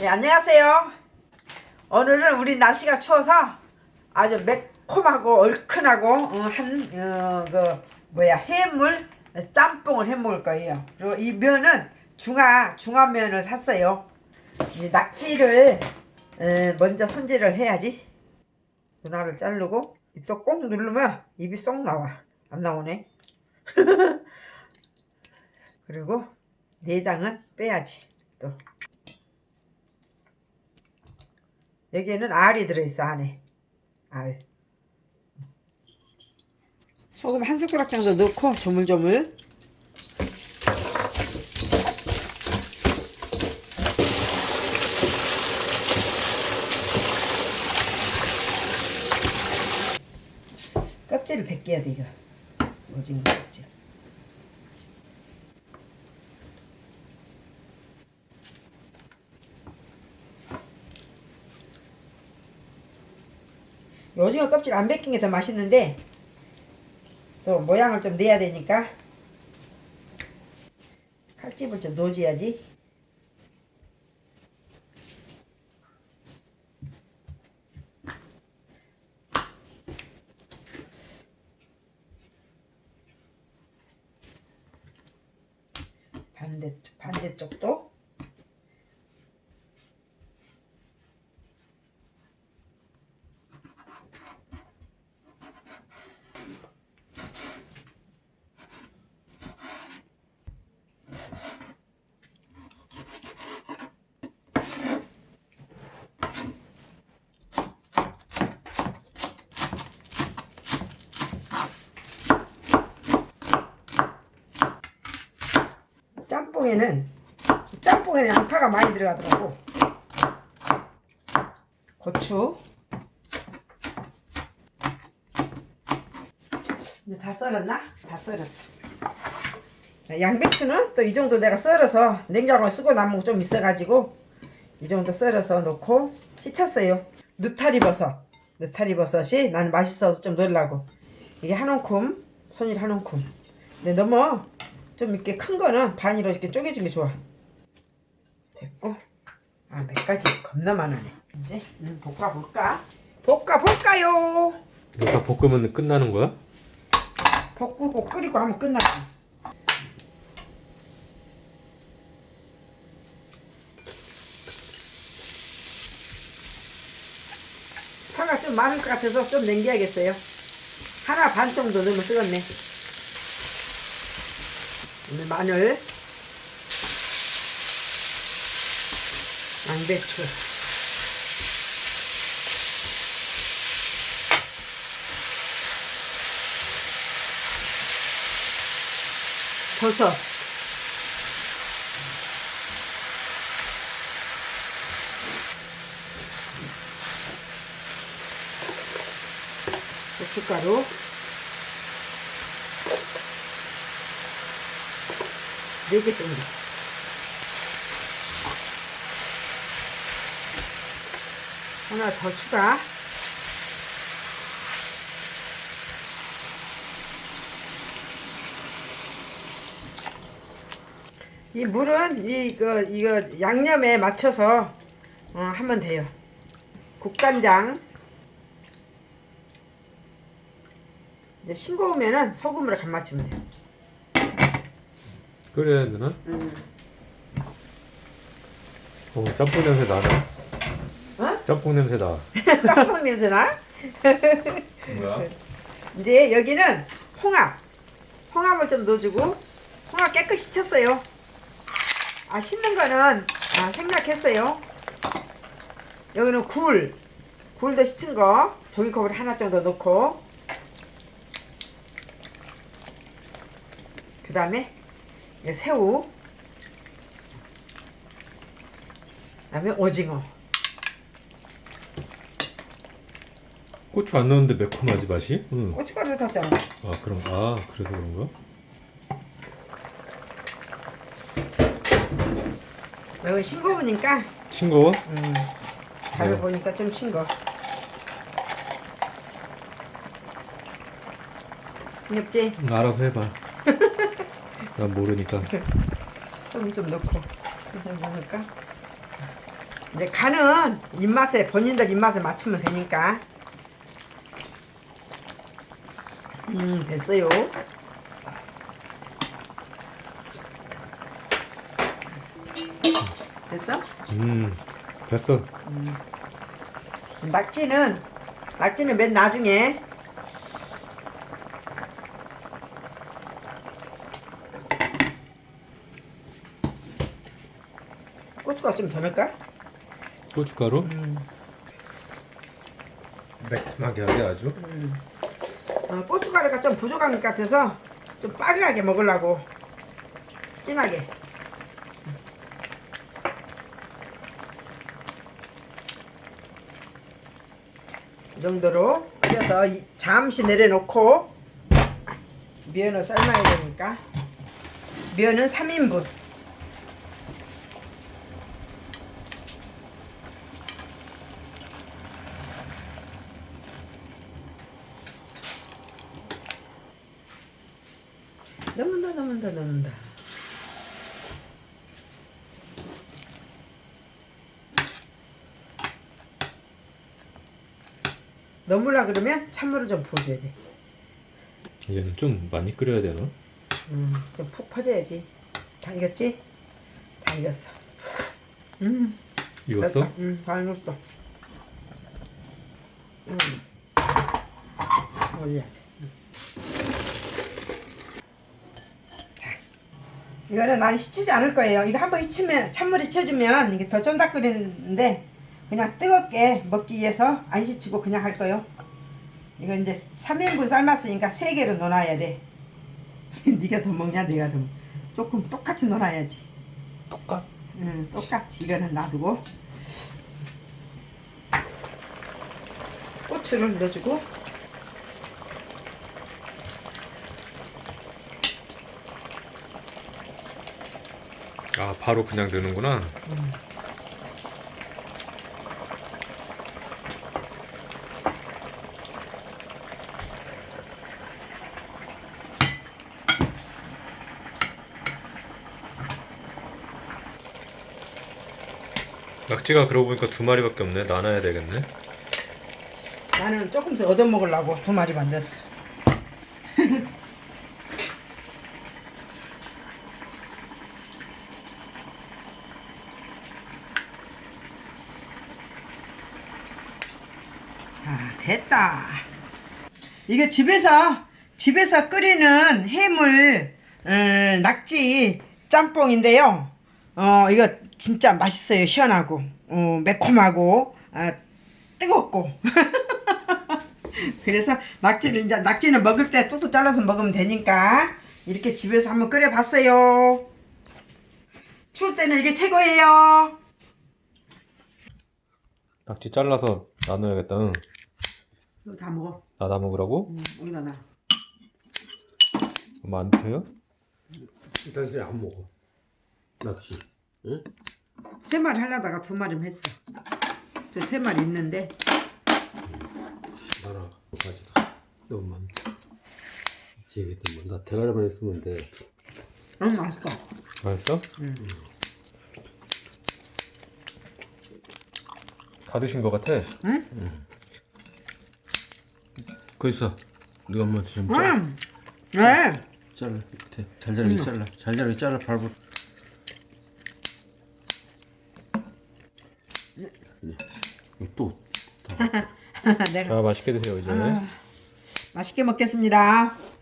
네, 안녕하세요. 오늘은 우리 날씨가 추워서 아주 매콤하고 얼큰하고 어, 한, 어, 그, 뭐야, 해물 짬뽕을 해 먹을 거예요. 그리고 이 면은 중화, 중화면을 샀어요. 이제 낙지를 에, 먼저 손질을 해야지. 누나를 자르고 입도 꼭 누르면 입이 쏙 나와. 안 나오네. 그리고 내장은 빼야지. 또. 여기에는 알이 들어있어 안에. 알. 소금 한 숟가락 정도 넣고 조물조물. 껍질을 벗겨야 돼 이거. 오징어 껍질 오징어 껍질 안 벗긴 게 더 맛있는데 또 모양을 좀 내야 되니까 칼집을 좀 넣어줘야지. 반대 반대쪽도 짬뽕에는 짬뽕에는 양파가 많이 들어가더라고. 고추. 이제 다 썰었나? 다 썰었어. 양배추는 또 이 정도 내가 썰어서 냉장고에 쓰고 남은 거 좀 있어가지고 이 정도 썰어서 넣고 씻었어요. 느타리 버섯. 느타리 버섯이 난 맛있어서 좀 넣으려고. 이게 한 움큼 손일 한 움큼. 근데 너무 좀 이렇게 큰 거는 반으로 이렇게 쪼개준 게 좋아. 됐고. 아, 몇 가지 겁나 많으네. 이제 음, 볶아 볼까? 볶아 볼까요? 이거 다 볶으면 끝나는 거야? 볶고 끓이고 하면 끝나지. 파가 좀 많을 것 같아서 좀 남겨야겠어요. 하나 반 정도 넣으면 쓰겠네. 오늘 마늘 양배추. 버섯. 고춧가루 네개 정도. 하나 더 추가. 이 물은 이거 이거 양념에 맞춰서 어, 하면 돼요. 국간장. 이제 싱거우면은 소금으로 간 맞추면 돼요. 끓여야 되나? 음. 어, 짬뽕 냄새 나네. 어? 짬뽕 냄새 나. 짬뽕 냄새 나? 뭐야? 이제 여기는 홍합 홍합을 좀 넣어주고 홍합 깨끗이 쳤어요 아 씻는 거는 아, 생략했어요 여기는 굴 굴도 씻은 거 종이컵을 하나 정도 넣고 그 다음에 새우 그 다음에 오징어 고추 안 넣었는데 매콤하지 맛이? 응. 고춧가루 넣었잖아 아 그럼 아 그래서 그런가? 여기 싱거우니까 싱거워? 음, 밥을 네. 보니까 좀 싱거. 없지? 응, 알아서 해봐. 난 모르니까. 소금 좀 넣고 이거 넣을까? 이제 간은 입맛에 본인들 입맛에 맞추면 되니까. 음 됐어요. 됐어? 음 됐어 낙지는 낙지는 맨 나중에 고추가 좀더 넣을까? 고춧가루? 음. 매콤하게 하게 아주. 어, 고춧가루가 좀 부족한 것 같아서 좀 빠르게 먹으려고. 진하게. 이 정도로 끓여서 이- 잠시 내려놓고 면을 삶아야 되니까 면은 3인분 넣는다 넣으려 그러면 찬물을 좀 부어줘야 돼 얘는 좀 많이 끓여야 되나? 음, 좀 푹 퍼져야지 다 익었지? 다 익었어 음, 익었어? 됐다. 음, 다 익었어 음. 올려야 돼 음. 자, 이거는 난 씻지 않을 거예요. 이거 한번 씻으면 찬물에 채워주면 이게 더 쫀득거리는데 그냥 뜨겁게 먹기 위해서 안 씻고 그냥 할 거예요. 이거 이제 3인분 삶았으니까 3개로 넣어놔야 돼. 네가 더 먹냐 내가 더 먹. 조금 똑같이 넣어놔야지. 똑같. 응, 똑같이 이거는 놔두고. 고추를 넣어주고 아 바로 그냥 넣는구나. 낙지가 그러고 보니까 두 마리밖에 없네. 나눠야 되겠네. 나는 조금씩 얻어먹으려고 두 마리 만들었어 됐다 이게 집에서 집에서 끓이는 해물 음, 낙지 짬뽕인데요 어 이거 진짜 맛있어요 시원하고 어, 매콤하고 아, 뜨겁고 그래서 낙지를 이제 낙지는 먹을 때 뚝뚝 잘라서 먹으면 되니까 이렇게 집에서 한번 끓여봤어요. 추울 때는 이게 최고예요. 낙지 잘라서 나눠야겠다 응. 이거 다 먹어. 나눠 먹으라고? 응, 여기다 놔. 엄마 안 드세요? 당신이 안 먹어. 낚시. 응? 세 마리 하려다가 두 마리만 했어. 저 세 마리 있는데 나라 가지가 너무 많. 지겠다 뭐. 나 대가리만 했으면 돼. 너무 맛있어. 맛있어? 응. 다 드신 것 같아 응? 그 있어. 네가 한번 좀 잘라. 응. 네. 잘라. 밑에 잘 자르게 잘라. 잘 자르게 잘라. 밟을. 이거 또. 내가 자 맛있게 드세요 이제 아, 맛있게 먹겠습니다. 아.